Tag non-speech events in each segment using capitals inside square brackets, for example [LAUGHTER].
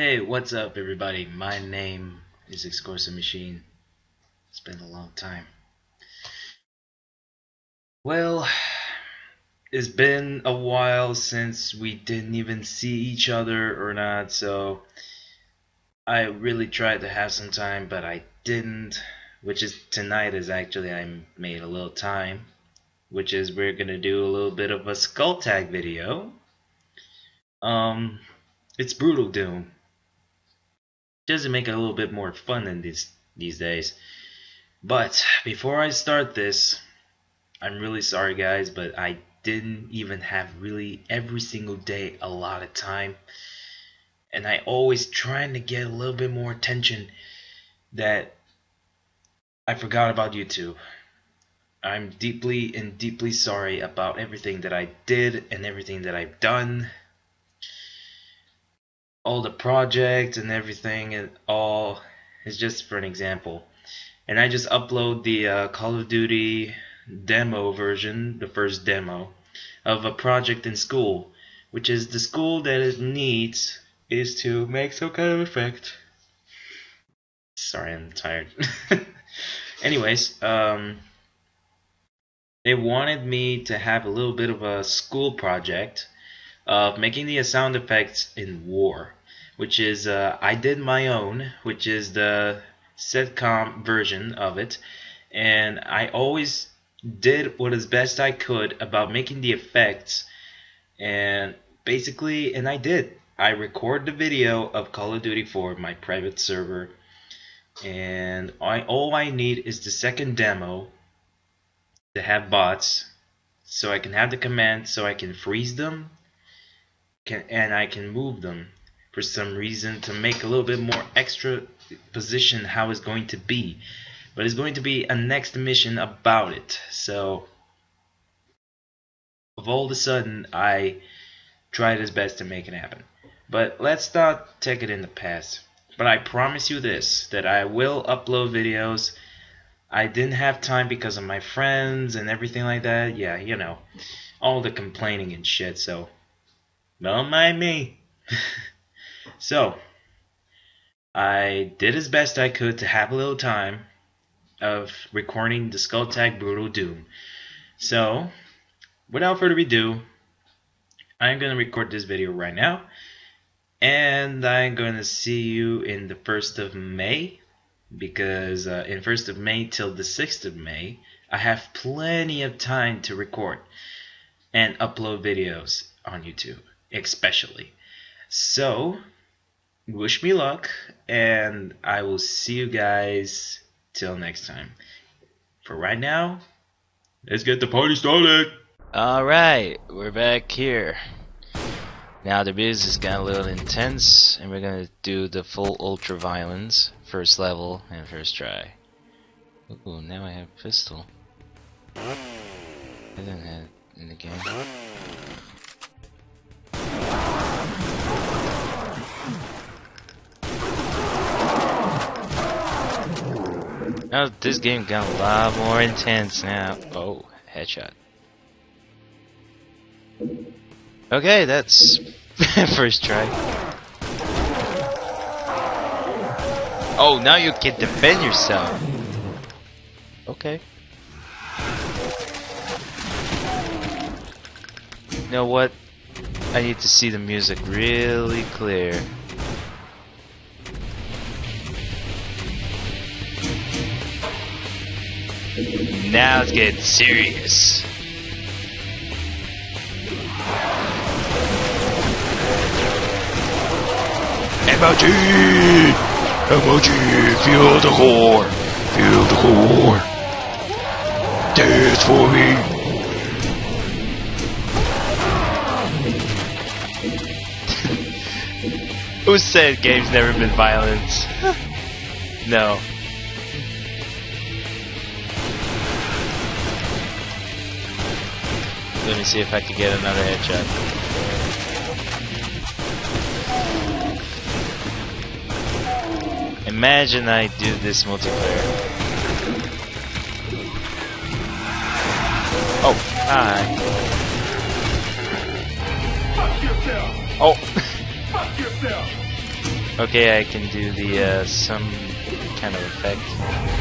Hey, what's up, everybody? My name is Excorsa Machine. It's been a long time. Well, it's been a while since we didn't even see each other or not, so I really tried to have some time, but I didn't. Which is tonight is actually I made a little time, which is we're gonna do a little bit of a skull tag video. Um, it's brutal doom doesn't make it a little bit more fun in these these days. But before I start this, I'm really sorry guys, but I didn't even have really every single day a lot of time. And I always trying to get a little bit more attention that I forgot about YouTube. I'm deeply and deeply sorry about everything that I did and everything that I've done all the projects and everything and all is just for an example. And I just upload the uh, Call of Duty demo version, the first demo, of a project in school, which is the school that it needs is to make some kind of effect. Sorry, I'm tired. [LAUGHS] Anyways, um, they wanted me to have a little bit of a school project of making the sound effects in war which is uh, I did my own, which is the sitcom version of it, and I always did what as best I could about making the effects, and basically, and I did. I record the video of Call of Duty 4 my private server, and I all I need is the second demo to have bots, so I can have the command so I can freeze them, can, and I can move them for some reason to make a little bit more extra position how it's going to be. But it's going to be a next mission about it. So, of all of a sudden, I tried his best to make it happen. But let's not take it in the past. But I promise you this, that I will upload videos. I didn't have time because of my friends and everything like that. Yeah, you know, all the complaining and shit, so don't mind me. [LAUGHS] So, I did as best I could to have a little time of recording the Skull Tag Brutal Doom. So, without further ado, I'm going to record this video right now. And I'm going to see you in the 1st of May. Because uh, in 1st of May till the 6th of May, I have plenty of time to record and upload videos on YouTube, especially. So, wish me luck, and I will see you guys till next time. For right now, let's get the party started. Alright, we're back here. Now the business got a little intense, and we're gonna do the full ultra violence, first level, and first try. Ooh, now I have pistol. I didn't have in the game. Now this game got a lot more intense now. Oh, headshot. Okay, that's [LAUGHS] first try. Oh, now you can defend yourself. Okay. You know what? I need to see the music really clear. Now it's getting serious. Emoji! Emoji! Feel the core! Feel the core! Dance for me! [LAUGHS] Who said games never been violence? [LAUGHS] no. Let me see if I can get another headshot. Imagine I do this multiplayer. Oh, hi. Oh. [LAUGHS] Okay, I can do the uh, some kind of effect.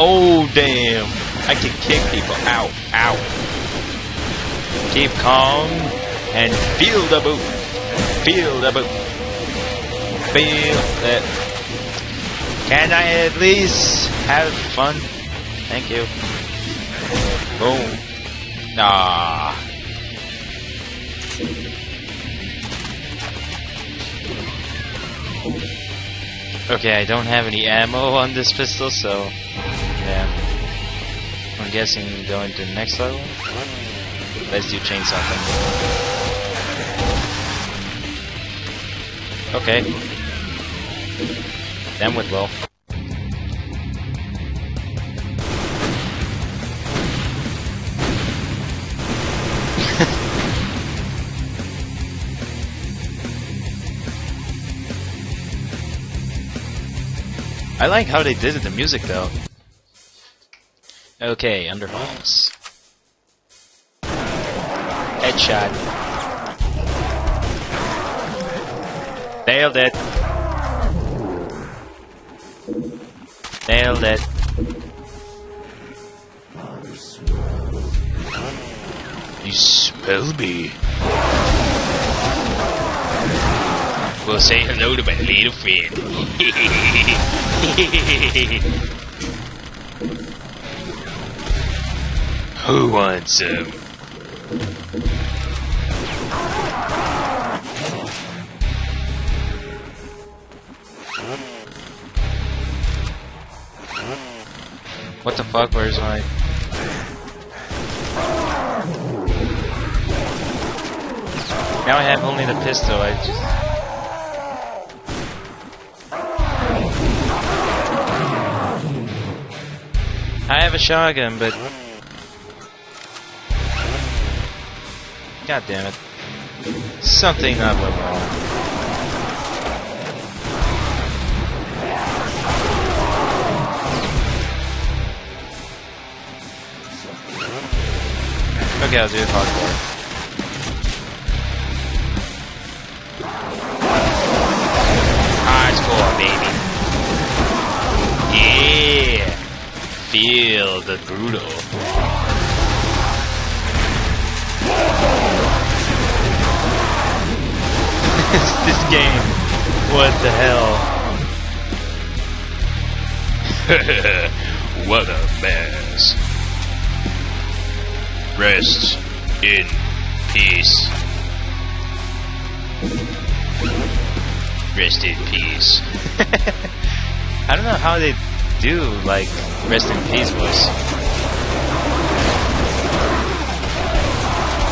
Oh damn! I can kick people. Ow! Ow! Keep calm and feel the boot. Feel the boot. Feel it. Can I at least have fun? Thank you. Boom. Ah. Okay, I don't have any ammo on this pistol, so yeah. I'm guessing going to the next level. Let's do chainsaw thing. Okay. That went well. I like how they did it, the music though. Okay, underfalls. Headshot. Nailed it. Nailed it. You smell me. Well, say hello to my little friend. [LAUGHS] Who wants some? What the fuck? Where's my... Now I have only the pistol, I just... I have a shotgun, but... God damn it. Something not went wrong. Okay, I'll do it ah, hardcore. Hardcore, baby. Yeah! Feel the brutal. This game. What the hell? [LAUGHS] what a mess. Rest in peace. Rest in peace. [LAUGHS] I don't know how they do like rest in peace voice.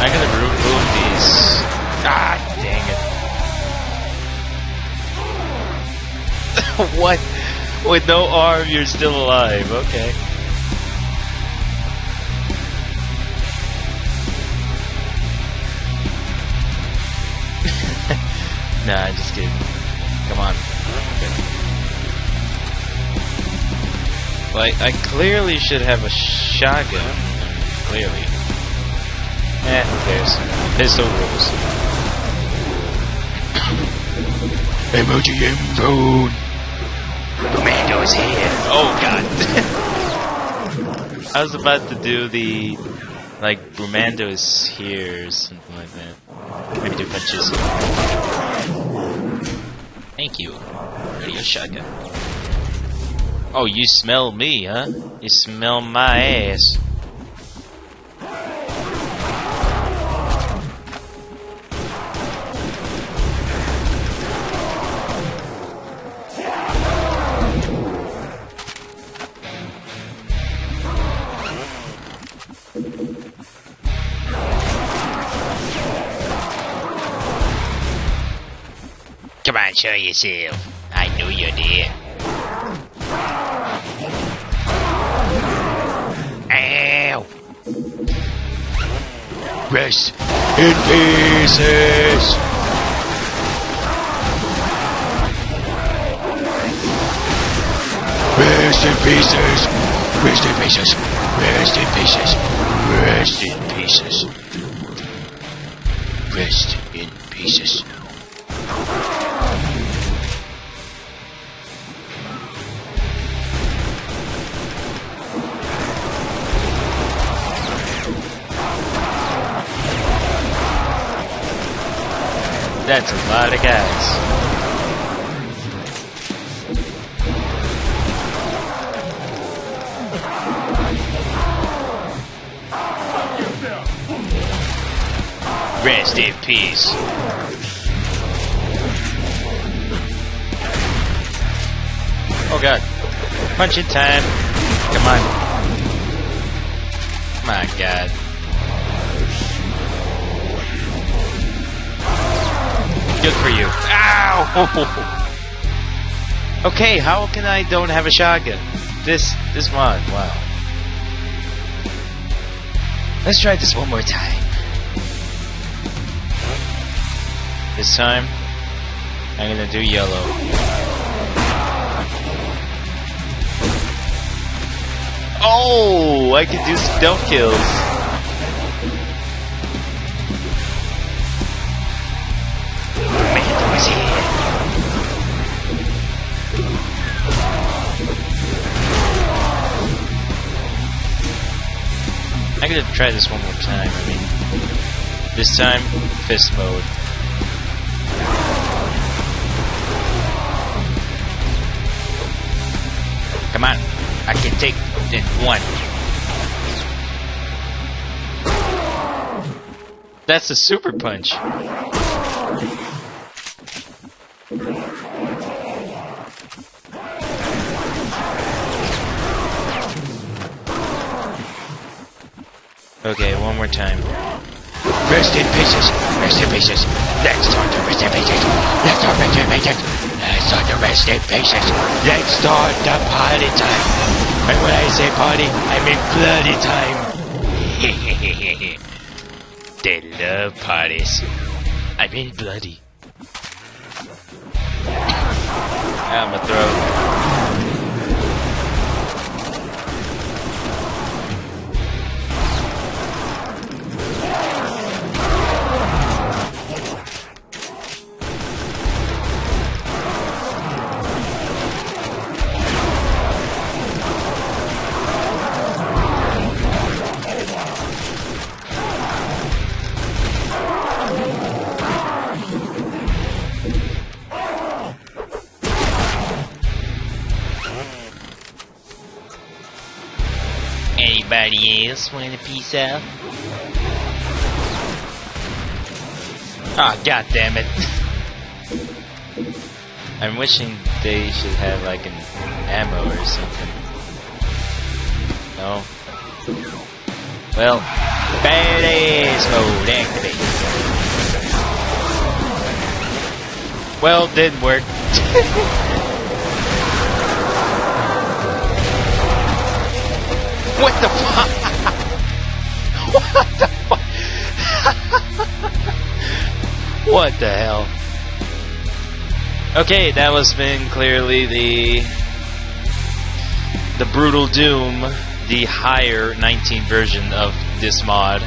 I'm gonna remove these. Ah, [LAUGHS] what? With no arm, you're still alive. Okay. [LAUGHS] nah, I'm just kidding. Come on. Okay. Like, I clearly should have a shotgun. Clearly. Eh, who cares? Pistol rules. MOGM phone! Commando's here! Oh god! [LAUGHS] I was about to do the... Like, Brumando's here or something like that. Maybe do punches. Thank you. Radio shotgun. Oh, you smell me, huh? You smell my ass. Show yourself. I know you're there. Ow! Rest in pieces! Rest in pieces! Rest in pieces! Rest in pieces! Rest in pieces! Rest in pieces. That's a lot of guys. Rest in peace. Oh god. Punching time. Come on. My god. Good for you. Ow! [LAUGHS] Okay, how can I don't have a shotgun? This this mod, wow. Let's try this one more time. This time, I'm gonna do yellow. Oh, I can do stealth kills. I'm gonna try this one more time. I mean, this time, fist mode. Come on, I can take in one. That's a super punch. Okay, one more time. Rest in pieces. Rest in pieces. Let's start to rest in pieces. Let's start rest in pieces. Let's start to rest in pieces. Let's start the party time. And when I say party, I mean bloody time. [LAUGHS] they love parties. I mean bloody. Out my throat. Anybody else want a piece of? Ah, oh, god damn it. [LAUGHS] I'm wishing they should have like an ammo or something. No? Well, badass mode activate. Well, didn't work. [LAUGHS] What the fuck? [LAUGHS] What the fuck? [LAUGHS] what the hell? Okay, that was been clearly the the brutal doom, the higher 19 version of this mod.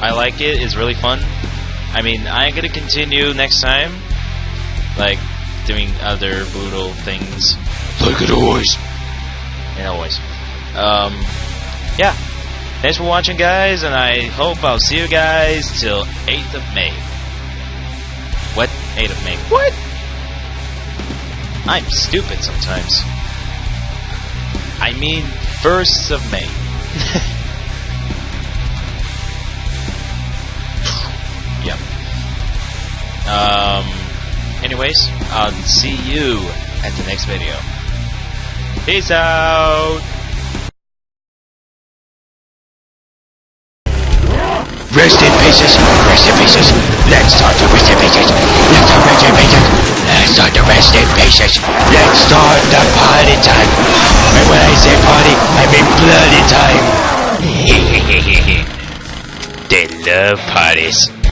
I like it. It's really fun. I mean, I'm gonna continue next time, like doing other brutal things, like it always, and always. Um, yeah. Thanks for watching, guys, and I hope I'll see you guys till 8th of May. What? 8th of May. What? I'm stupid sometimes. I mean, 1st of May. [LAUGHS] yep. Um, anyways, I'll see you at the next video. Peace out! Rest in pieces, rest in pieces. Let's start to rest in pieces. Let's start rest in pieces. Let's start to rest in pieces. Let's start the party time. And when I say party, I mean bloody time. [LAUGHS] they love parties.